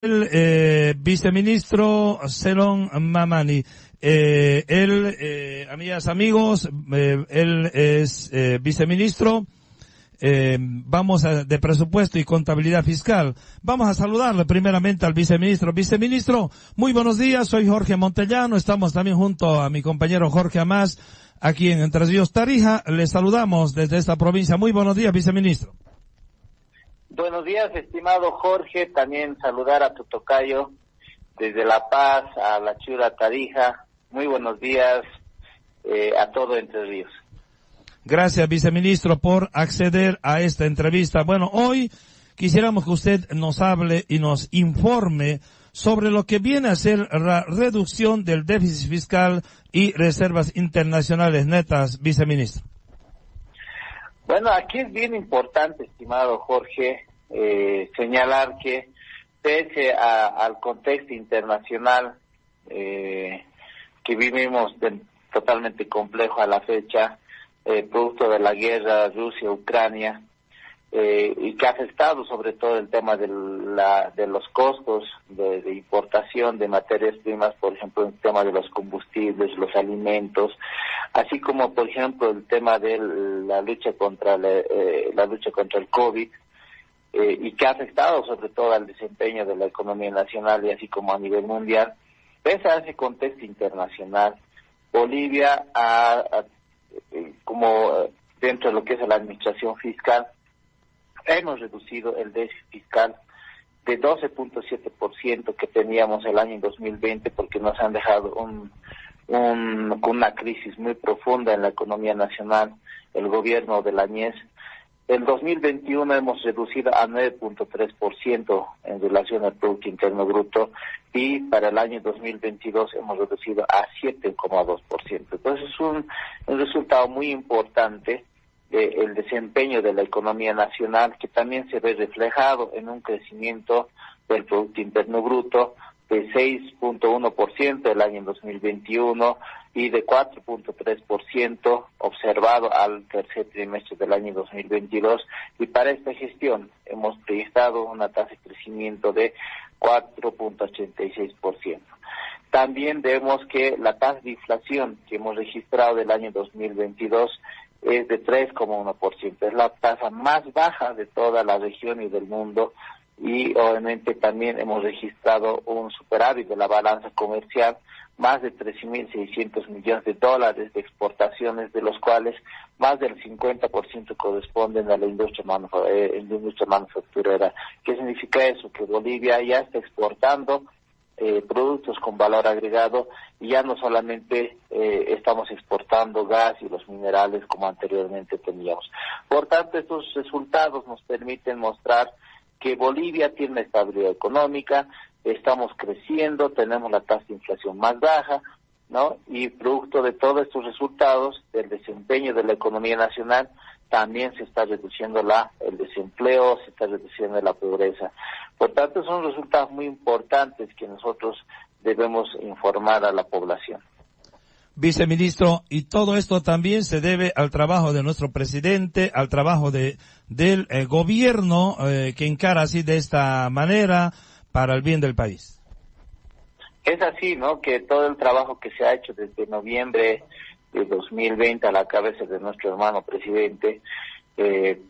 el eh, viceministro Celon Mamani. Eh, él, eh, amigas, amigos, eh, él es eh, viceministro. Eh, vamos a, de presupuesto y contabilidad fiscal. Vamos a saludarle primeramente al viceministro. Viceministro, muy buenos días. Soy Jorge Montellano. Estamos también junto a mi compañero Jorge Amás aquí en Entre Ríos Tarija. Le saludamos desde esta provincia. Muy buenos días, viceministro. Buenos días, estimado Jorge. También saludar a tu tocayo desde La Paz a la Chura Tarija. Muy buenos días eh, a todo Entre Ríos. Gracias, viceministro, por acceder a esta entrevista. Bueno, hoy quisiéramos que usted nos hable y nos informe sobre lo que viene a ser la reducción del déficit fiscal y reservas internacionales netas, viceministro. Bueno, aquí es bien importante, estimado Jorge, eh, señalar que pese a, al contexto internacional eh, que vivimos totalmente complejo a la fecha, eh, producto de la guerra Rusia-Ucrania, eh, y que ha afectado sobre todo el tema de, la, de los costos de, de, importación de materias primas, por ejemplo, el tema de los combustibles, los alimentos, así como, por ejemplo, el tema de la lucha contra la, eh, la lucha contra el COVID, eh, y que ha afectado sobre todo al desempeño de la economía nacional y así como a nivel mundial. Pese a ese contexto internacional, Bolivia ha, eh, como dentro de lo que es la administración fiscal, hemos reducido el déficit fiscal de 12.7% que teníamos el año 2020 porque nos han dejado un, un, una crisis muy profunda en la economía nacional, el gobierno de la NIES. El 2021 hemos reducido a 9.3% en relación al Producto Interno Bruto y para el año 2022 hemos reducido a 7,2%. Entonces es un, un resultado muy importante eh, el desempeño de la economía nacional, que también se ve reflejado en un crecimiento del Producto Interno Bruto de 6.1% el año 2021 y de 4.3% observado al tercer trimestre del año 2022. Y para esta gestión hemos registrado una tasa de crecimiento de 4.86%. También vemos que la tasa de inflación que hemos registrado del año 2022 es de 3,1%. Es la tasa más baja de toda la región y del mundo y obviamente también hemos registrado un superávit de la balanza comercial, más de 13.600 millones de dólares de exportaciones, de los cuales más del 50% corresponden a la industria, eh, la industria manufacturera. ¿Qué significa eso? Que Bolivia ya está exportando eh, productos con valor agregado y ya no solamente eh, estamos exportando gas y los minerales como anteriormente teníamos. Por tanto, estos resultados nos permiten mostrar que Bolivia tiene estabilidad económica, estamos creciendo, tenemos la tasa de inflación más baja, ¿no? Y producto de todos estos resultados, del desempeño de la economía nacional, también se está reduciendo la, el desempleo, se está reduciendo la pobreza. Por tanto, son resultados muy importantes que nosotros debemos informar a la población. Viceministro, y todo esto también se debe al trabajo de nuestro presidente, al trabajo de, del eh, gobierno eh, que encara así de esta manera para el bien del país. Es así, ¿no? Que todo el trabajo que se ha hecho desde noviembre de 2020 a la cabeza de nuestro hermano presidente, eh,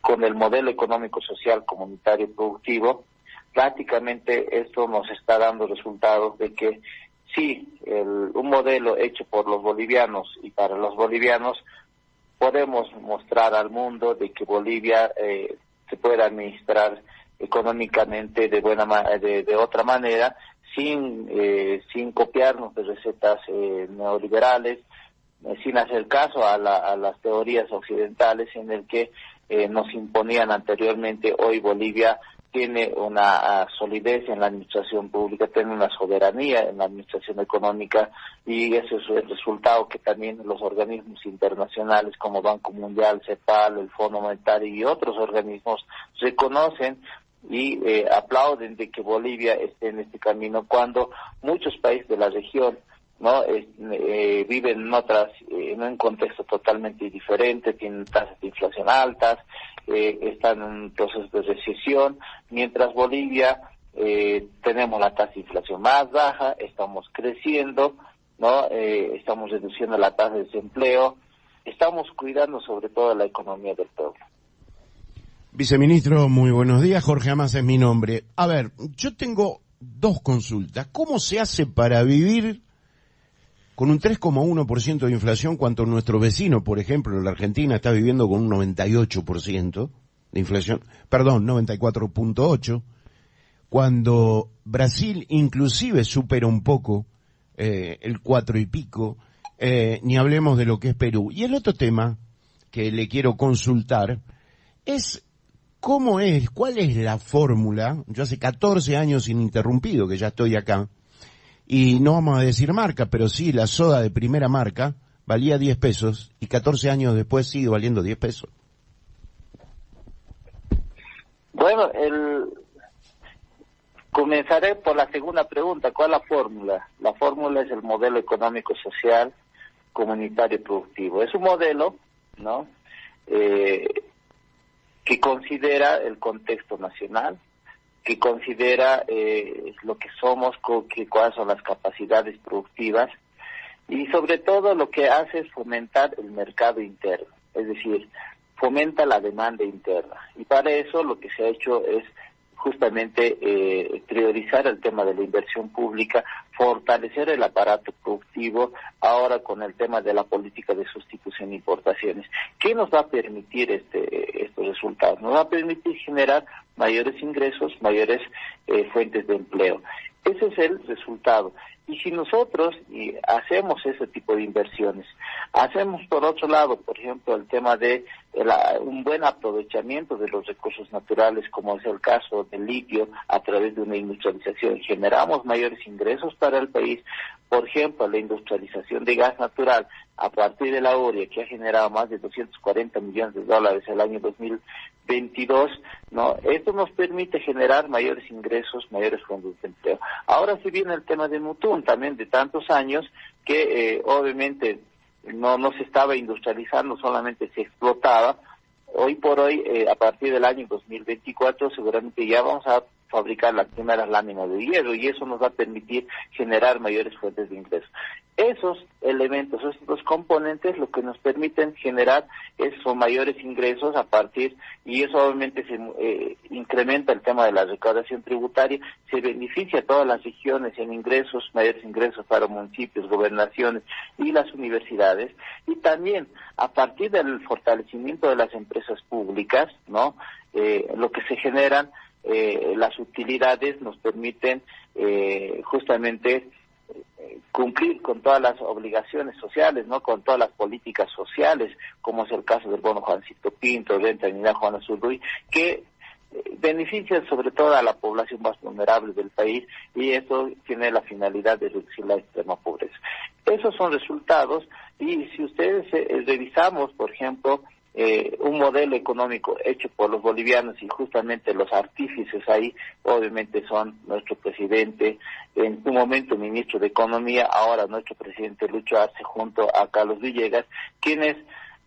con el modelo económico, social, comunitario y productivo, prácticamente esto nos está dando resultados de que sí, el, un modelo hecho por los bolivianos y para los bolivianos, podemos mostrar al mundo de que Bolivia eh, se puede administrar económicamente de buena de, de otra manera sin eh, sin copiarnos de recetas eh, neoliberales eh, sin hacer caso a, la, a, las teorías occidentales en el que eh, nos imponían anteriormente, hoy Bolivia tiene una uh, solidez en la administración pública, tiene una soberanía en la administración económica y ese es el resultado que también los organismos internacionales como Banco Mundial, CEPAL, el Fondo Monetario y otros organismos reconocen y eh, aplauden de que Bolivia esté en este camino cuando muchos países de la región no eh, viven en otras en un contexto totalmente diferente tienen tasas de inflación altas eh, están en un proceso de recesión mientras Bolivia eh, tenemos la tasa de inflación más baja, estamos creciendo, ¿no? Eh, estamos reduciendo la tasa de desempleo, estamos cuidando sobre todo la economía del pueblo. Viceministro, muy buenos días. Jorge Amas es mi nombre. A ver, yo tengo dos consultas. ¿Cómo se hace para vivir con un 3,1% de inflación cuando nuestro vecino, por ejemplo, la Argentina, está viviendo con un 98% de inflación? Perdón, 94.8%. Cuando Brasil inclusive supera un poco eh, el cuatro y pico, eh, ni hablemos de lo que es Perú. Y el otro tema que le quiero consultar es ¿Cómo es? ¿Cuál es la fórmula? Yo hace 14 años ininterrumpido que ya estoy acá. Y no vamos a decir marca, pero sí, la soda de primera marca valía 10 pesos y 14 años después sigue valiendo 10 pesos. Bueno, el... comenzaré por la segunda pregunta. ¿Cuál es la fórmula? La fórmula es el modelo económico social comunitario productivo. Es un modelo, ¿no? Eh, que considera el contexto nacional, que considera eh, lo que somos, que, cuáles son las capacidades productivas y sobre todo lo que hace es fomentar el mercado interno, es decir, fomenta la demanda interna. Y para eso lo que se ha hecho es justamente eh, priorizar el tema de la inversión pública, fortalecer el aparato productivo, ahora con el tema de la política de sustitución e importaciones. ¿Qué nos va a permitir este, estos resultados? Nos va a permitir generar mayores ingresos, mayores eh, fuentes de empleo. Ese es el resultado. Y si nosotros hacemos ese tipo de inversiones, hacemos por otro lado, por ejemplo, el tema de un buen aprovechamiento de los recursos naturales, como es el caso del litio, a través de una industrialización, generamos mayores ingresos para el país. Por ejemplo, la industrialización de gas natural a partir de la ORIA, que ha generado más de 240 millones de dólares el año 2022, ¿no? Esto nos permite generar mayores ingresos, mayores fondos de empleo. Ahora sí viene el tema de Mutum, también de tantos años, que eh, obviamente no, no se estaba industrializando, solamente se explotaba. Hoy por hoy, eh, a partir del año 2024, seguramente ya vamos a fabricar las primeras láminas de hierro y eso nos va a permitir generar mayores fuentes de ingresos. Esos elementos, esos componentes, lo que nos permiten generar esos mayores ingresos a partir, y eso obviamente se eh, incrementa el tema de la recaudación tributaria, se beneficia a todas las regiones en ingresos, mayores ingresos para municipios, gobernaciones y las universidades, y también a partir del fortalecimiento de las empresas públicas, ¿no? Eh, lo que se generan eh, las utilidades nos permiten eh, justamente eh, cumplir con todas las obligaciones sociales, ¿no? Con todas las políticas sociales, como es el caso del bono Juancito Pinto, renta unidad Juan Azurduy, que benefician sobre todo a la población más vulnerable del país y eso tiene la finalidad de reducir la extrema pobreza. Esos son resultados y si ustedes revisamos, por ejemplo, eh, un modelo económico hecho por los bolivianos y justamente los artífices ahí obviamente son nuestro presidente, en un momento ministro de Economía, ahora nuestro presidente Lucho Arce junto a Carlos Villegas, quienes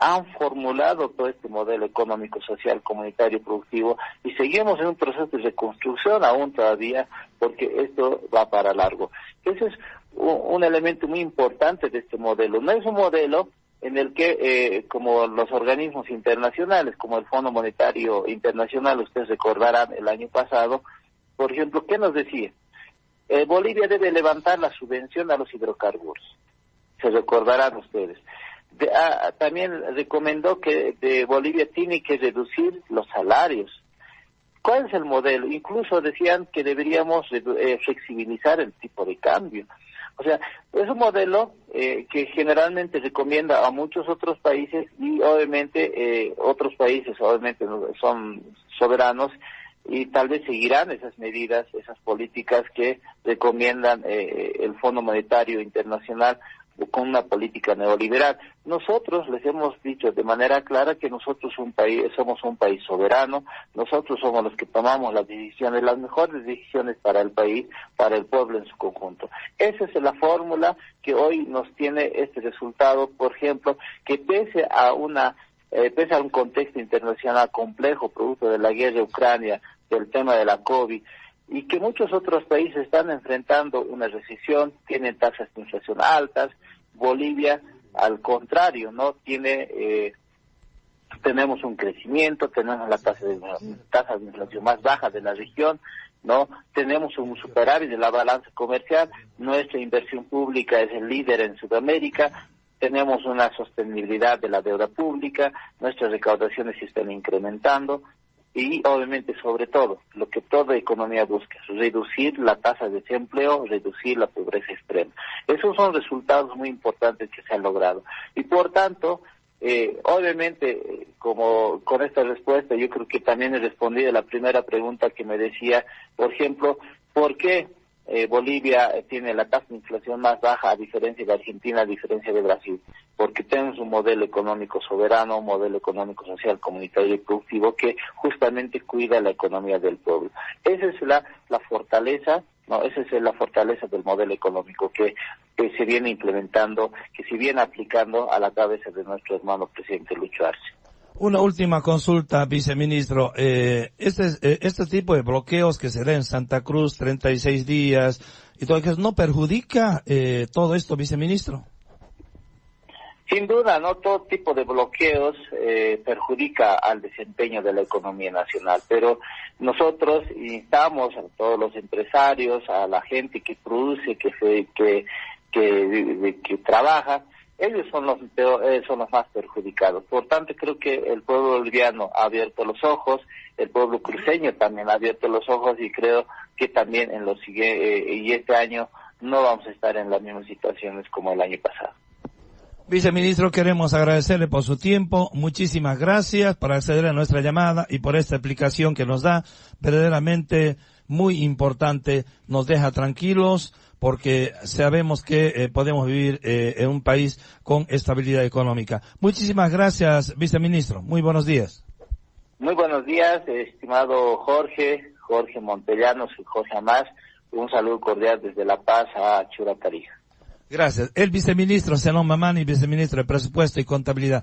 han formulado todo este modelo económico, social, comunitario, productivo y seguimos en un proceso de reconstrucción aún todavía porque esto va para largo. Ese es un elemento muy importante de este modelo. No es un modelo en el que, eh, como los organismos internacionales, como el Fondo Monetario Internacional, ustedes recordarán el año pasado, por ejemplo, ¿qué nos decía? Eh, Bolivia debe levantar la subvención a los hidrocarburos. Se recordarán ustedes. Ah, también recomendó que de Bolivia tiene que reducir los salarios. ¿Cuál es el modelo? Incluso decían que deberíamos eh, flexibilizar el tipo de cambio. O sea, es un modelo eh, que generalmente recomienda a muchos otros países y obviamente eh, otros países obviamente son soberanos y tal vez seguirán esas medidas, esas políticas que recomiendan eh, el Fondo Monetario Internacional con una política neoliberal. Nosotros les hemos dicho de manera clara que nosotros un país, somos un país soberano, nosotros somos los que tomamos las decisiones, las mejores decisiones para el país, para el pueblo en su conjunto. Esa es la fórmula que hoy nos tiene este resultado, por ejemplo, que pese a una eh, pese a un contexto internacional complejo, producto de la guerra de Ucrania, del tema de la COVID, y que muchos otros países están enfrentando una recesión, tienen tasas de inflación altas, Bolivia al contrario, no tiene eh, tenemos un crecimiento, tenemos la tasa de, tasa de inflación más baja de la región, ¿no? Tenemos un superávit de la balanza comercial, nuestra inversión pública es el líder en Sudamérica, tenemos una sostenibilidad de la deuda pública, nuestras recaudaciones se están incrementando y obviamente sobre todo lo que toda economía busca es reducir la tasa de desempleo, reducir la pobreza extrema. Esos son resultados muy importantes que se han logrado y por tanto eh, obviamente, como con esta respuesta, yo creo que también he respondido a la primera pregunta que me decía, por ejemplo, ¿por qué eh, Bolivia tiene la tasa de inflación más baja a diferencia de Argentina, a diferencia de Brasil? Porque tenemos un modelo económico soberano, un modelo económico social, comunitario y productivo que justamente cuida la economía del pueblo. Esa es la, la fortaleza no, esa es la fortaleza del modelo económico que, se viene implementando, que se viene aplicando a la cabeza de nuestro hermano presidente Lucho Arce. Una última consulta, viceministro. Eh, este, eh, este tipo de bloqueos que se da en Santa Cruz, 36 días, y todo eso, ¿no perjudica eh, todo esto, viceministro? Sin duda, no todo tipo de bloqueos eh, perjudica al desempeño de la economía nacional, pero nosotros instamos a todos los empresarios, a la gente que produce, que que que, que trabaja, ellos son los eh, son los más perjudicados. Por tanto, creo que el pueblo boliviano ha abierto los ojos, el pueblo cruceño también ha abierto los ojos y creo que también en los eh, y este año no vamos a estar en las mismas situaciones como el año pasado. Viceministro, queremos agradecerle por su tiempo. Muchísimas gracias por acceder a nuestra llamada y por esta explicación que nos da. Verdaderamente muy importante. Nos deja tranquilos porque sabemos que eh, podemos vivir eh, en un país con estabilidad económica. Muchísimas gracias, viceministro. Muy buenos días. Muy buenos días, estimado Jorge, Jorge Montellanos y Jorge Amás. Un saludo cordial desde La Paz a Churatarija. Gracias. El viceministro Senón Mamani, viceministro de Presupuesto y Contabilidad.